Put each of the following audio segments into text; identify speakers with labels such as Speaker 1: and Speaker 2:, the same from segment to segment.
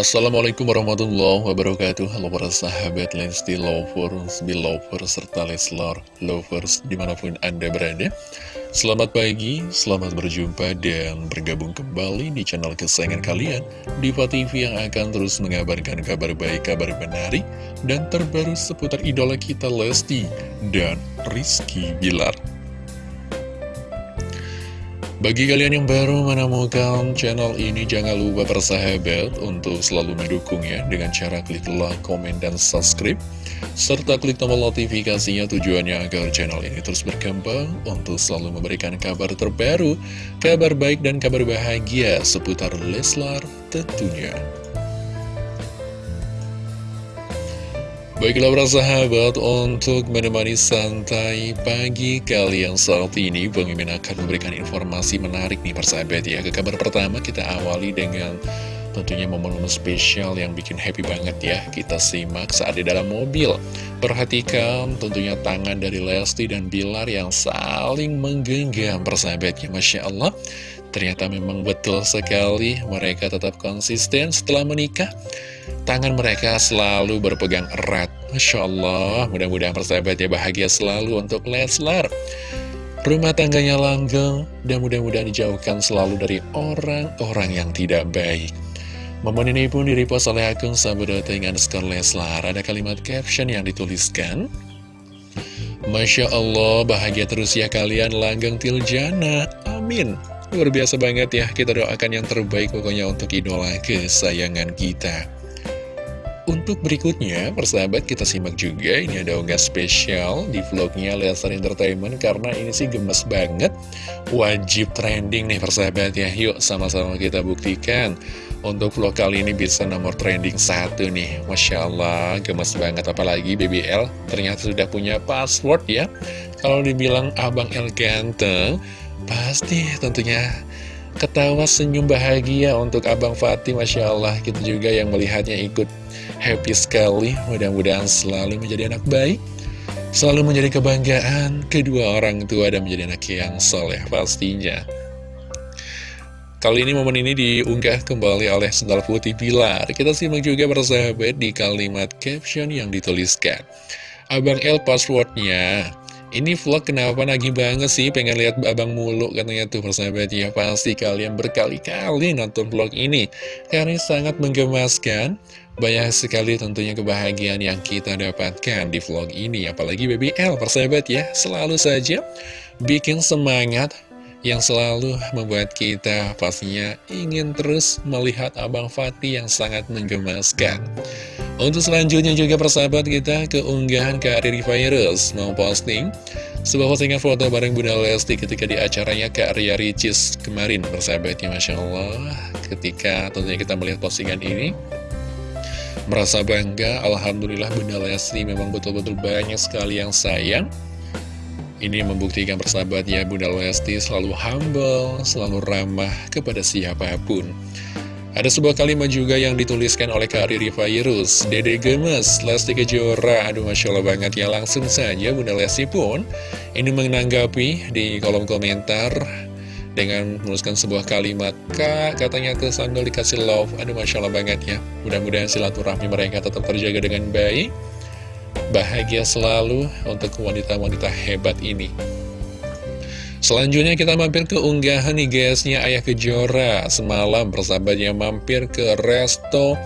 Speaker 1: Assalamualaikum warahmatullahi wabarakatuh. Halo para sahabat Lesti Lovers, Belovers, serta Leslar Lovers di mana pun Anda berada. Selamat pagi, selamat berjumpa dan bergabung kembali di channel kesayangan kalian Diva TV yang akan terus mengabarkan kabar baik, kabar menarik Dan terbaru seputar idola kita Lesti dan Rizky Bilar bagi kalian yang baru menemukan channel ini, jangan lupa persahabat untuk selalu mendukung ya dengan cara klik like, komen, dan subscribe. Serta klik tombol notifikasinya tujuannya agar channel ini terus berkembang untuk selalu memberikan kabar terbaru, kabar baik dan kabar bahagia seputar Leslar tentunya. Baiklah para sahabat, untuk menemani santai pagi kalian saat ini Bang Imin akan memberikan informasi menarik nih persahabat ya. Ke kabar pertama kita awali dengan tentunya momen-momen spesial yang bikin happy banget ya. Kita simak saat di dalam mobil. Perhatikan tentunya tangan dari Lesti dan Bilar yang saling menggenggam persahabat ya Masya Allah. Ternyata memang betul sekali mereka tetap konsisten setelah menikah. Tangan mereka selalu berpegang erat. Masya Allah mudah-mudahan persahabat ya bahagia selalu untuk Leslar. Rumah tangganya langgeng dan mudah-mudahan dijauhkan selalu dari orang-orang yang tidak baik Momen ini pun direpost oleh akun dengan skor Leslar. Ada kalimat caption yang dituliskan Masya Allah bahagia terus ya kalian langgeng tiljana Amin. Luar biasa banget ya, kita doakan yang terbaik pokoknya untuk idola kesayangan kita. Untuk berikutnya, persahabat kita simak juga, ini ada unggah spesial di vlognya Lesar Entertainment karena ini sih gemes banget. Wajib trending nih persahabat ya, yuk sama-sama kita buktikan. Untuk vlog kali ini bisa nomor trending satu nih, Masya Allah, gemes banget. Apalagi BBL ternyata sudah punya password ya. Kalau dibilang Abang El ganteng, Pasti tentunya ketawa senyum bahagia untuk Abang Fatih Masya Allah. Kita juga yang melihatnya ikut happy sekali. Mudah-mudahan selalu menjadi anak baik selalu menjadi kebanggaan kedua orang tua dan menjadi anak yang soleh pastinya. Kali ini momen ini diunggah kembali oleh Sendal Putih Pilar. Kita simak juga bersahabat di kalimat caption yang dituliskan. Abang L passwordnya ini vlog kenapa nagih banget sih? Pengen lihat abang mulu katanya tuh persahabat ya Pasti kalian berkali-kali nonton vlog ini. Karena sangat menggemaskan Banyak sekali tentunya kebahagiaan yang kita dapatkan di vlog ini. Apalagi BBL persahabat ya. Selalu saja bikin semangat yang selalu membuat kita pastinya ingin terus melihat Abang Fatih yang sangat menggemaskan. Untuk selanjutnya juga persahabat kita keunggahan Kak Riri Virus memposting sebuah postingan foto bareng Bunda Lesti ketika di acaranya Kak Ria Ricis kemarin persahabatnya Masya Allah. Ketika tentunya kita melihat postingan ini merasa bangga. Alhamdulillah Bunda Lesti memang betul-betul banyak sekali yang sayang. Ini membuktikan persahabatnya Bunda Lesti selalu humble, selalu ramah kepada siapa pun ada sebuah kalimat juga yang dituliskan oleh Kak Riri Virus Dede Gemes, Lesti Kejora Aduh Masya Allah banget ya Langsung saja Bunda Lesti pun Ini menanggapi di kolom komentar Dengan menuliskan sebuah kalimat. Kak katanya ke Sandal dikasih love. Aduh Masya Allah banget ya. Mudah-mudahan silaturahmi mereka tetap terjaga dengan baik. Bahagia selalu untuk wanita-wanita hebat ini Selanjutnya kita mampir ke unggahan nih guysnya Ayah Kejora. Semalam persahabatnya mampir ke resto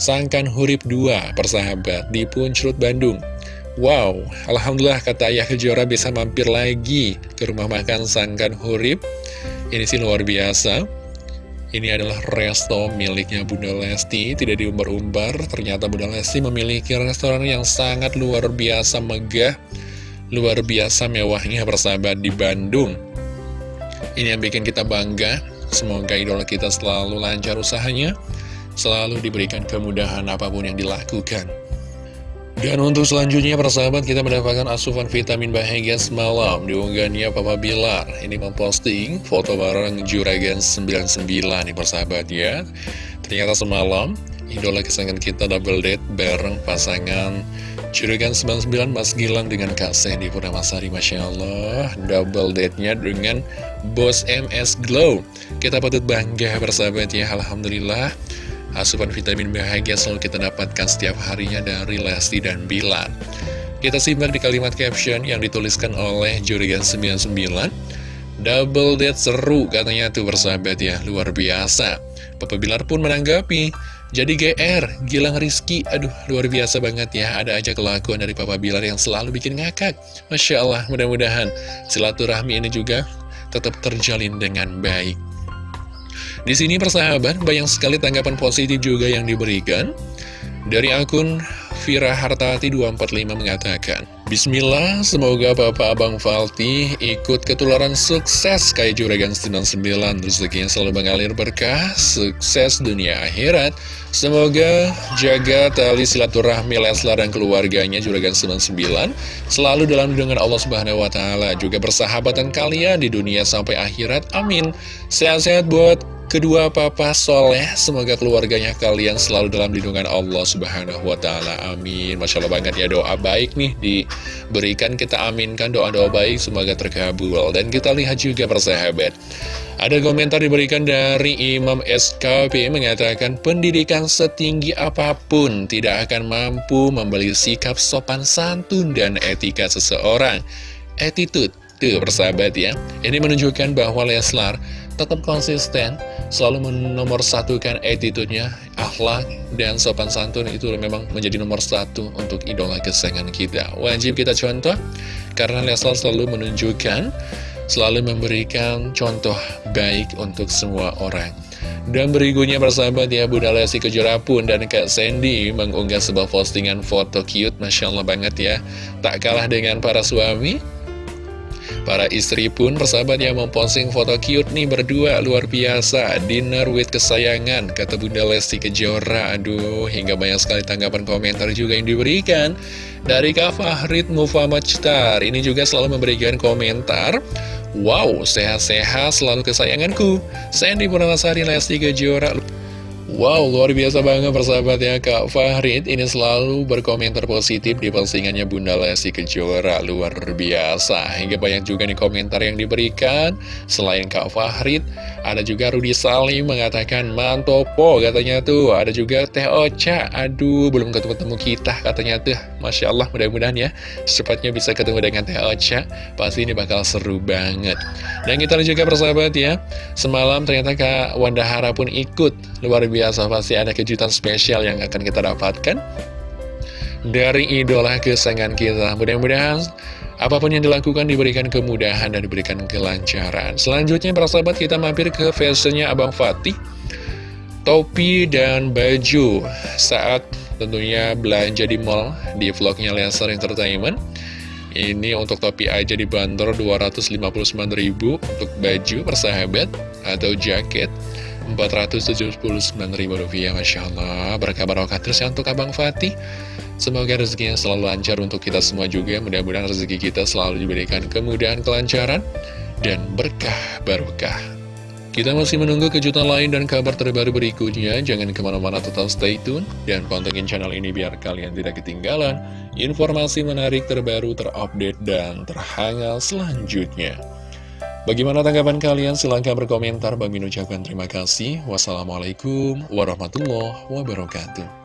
Speaker 1: Sangkan Hurip 2 persahabat di Puncrut Bandung. Wow, Alhamdulillah kata Ayah Kejora bisa mampir lagi ke rumah makan Sangkan Hurip. Ini sih luar biasa. Ini adalah resto miliknya Bunda Lesti Tidak diumbar-umbar. Ternyata Bunda Lesti memiliki restoran yang sangat luar biasa megah luar biasa mewahnya persahabat di Bandung. Ini yang bikin kita bangga. Semoga idola kita selalu lancar usahanya, selalu diberikan kemudahan apa pun yang dilakukan. Dan untuk selanjutnya persahabat kita mendapatkan asupan vitamin bahagia semalam Diunggahnya Papa Bilar Ini memposting foto bareng Juragan 99 nih persahabat ya Ternyata semalam idola kesayangan kita double date bareng pasangan Juragan 99 Mas Gilang dengan Kak Sandy Purnamasari Masya Allah Double date-nya dengan Bos MS Glow Kita patut bangga bersahabat ya Alhamdulillah asupan vitamin bahagia selalu kita dapatkan setiap harinya dari Lesti dan Bilar. Kita simak di kalimat caption yang dituliskan oleh Jurigan99. Double date seru katanya tuh bersahabat ya, luar biasa. Papa Bilar pun menanggapi, jadi GR, Gilang Rizky, aduh luar biasa banget ya, ada aja kelakuan dari Papa Bilar yang selalu bikin ngakak. Masya Allah, mudah-mudahan silaturahmi ini juga tetap terjalin dengan baik. Di sini persahabat, banyak sekali tanggapan positif juga yang diberikan. Dari akun Vira Hartati 245 mengatakan, Bismillah, semoga Bapak Abang Falti ikut ketularan sukses kayak Juragan 99, rezekinya selalu mengalir berkah, sukses dunia akhirat. Semoga jaga tali silaturahmi Leslar dan keluarganya Juragan 99 selalu dalam lindungan Allah Subhanahu wa taala, juga persahabatan kalian di dunia sampai akhirat. Amin. Sehat-sehat buat Kedua papa soleh, semoga keluarganya kalian selalu dalam lindungan Allah subhanahu wa ta'ala, amin. Masya Allah banget ya doa baik nih diberikan, kita. Aminkan doa-doa baik, semoga terkabul. Dan kita lihat juga persahabat. Ada komentar diberikan dari Imam SKP mengatakan Pendidikan setinggi apa pun tidak akan mampu membeli sikap sopan santun dan etika seseorang. Attitude Tuh persahabat ya. Ini menunjukkan bahwa Leslar tetap konsisten Selalu menomorsatukan attitude-nya Akhlak dan sopan santun. Itu memang menjadi nomor satu Untuk idola kesayangan kita. Wajib kita contoh Karena Leslar selalu menunjukkan Selalu memberikan contoh baik untuk semua orang. Dan berikutnya persahabat ya Bunda Lesti Kejora pun dan Kak Sandy mengunggah sebuah postingan foto cute Masya Allah banget ya. Tak kalah dengan para suami Para istri pun persahabat yang memposting foto cute nih berdua. Luar biasa. Dinner with kesayangan. Kata Bunda Lesti Kejora. Aduh hingga banyak sekali tanggapan komentar juga yang diberikan Dari Kak Fahrid Mufamajtar Ini juga selalu memberikan komentar. Wow sehat-sehat selalu kesayanganku. Sandy Purnamasari Lesti Kejora Wow, luar biasa banget persahabat ya Kak Fahrid. Ini selalu berkomentar positif di postingannya Bunda Lesti Kejora. Luar biasa. Hingga banyak juga nih komentar yang diberikan. Selain Kak Fahrid Ada juga Rudi Salim mengatakan Mantopo katanya tuh. Ada juga Teh Ocha. Aduh, belum ketemu-temu kita katanya tuh. Masya Allah, mudah-mudahan ya Secepatnya bisa ketemu dengan Teh Ocha. Pasti ini bakal seru banget. Dan kita lihat juga persahabat ya Semalam ternyata Kak Wanda Hara pun ikut. Luar biasa biasa pasti ada kejutan spesial yang akan kita dapatkan dari idola kesayangan kita. Mudah-mudahan apa pun yang dilakukan diberikan kemudahan dan diberikan kelancaran. Selanjutnya para sahabat kita mampir ke fashionnya Abang Fatih. Topi dan baju saat tentunya belanja di mall di vlognya Laser Entertainment. Ini untuk topi aja dibanderol 259.000 untuk baju persahabat atau jaket Rp479.000 Masya Allah. Berkah barokah terus ya untuk Abang Fatih. Semoga rezekinya selalu lancar untuk kita semua juga. Mudah-mudahan rezeki kita selalu diberikan kemudahan, kelancaran Dan berkah barokah. Kita masih menunggu kejutan lain dan kabar terbaru berikutnya. Jangan ke mana-mana tetap stay tune Dan pantengin channel ini biar kalian tidak ketinggalan Informasi menarik terbaru, terupdate, dan terhangat selanjutnya Bagaimana tanggapan kalian? Silahkan berkomentar. Bagi ucapkan terima kasih. Wassalamualaikum warahmatullahi wabarakatuh.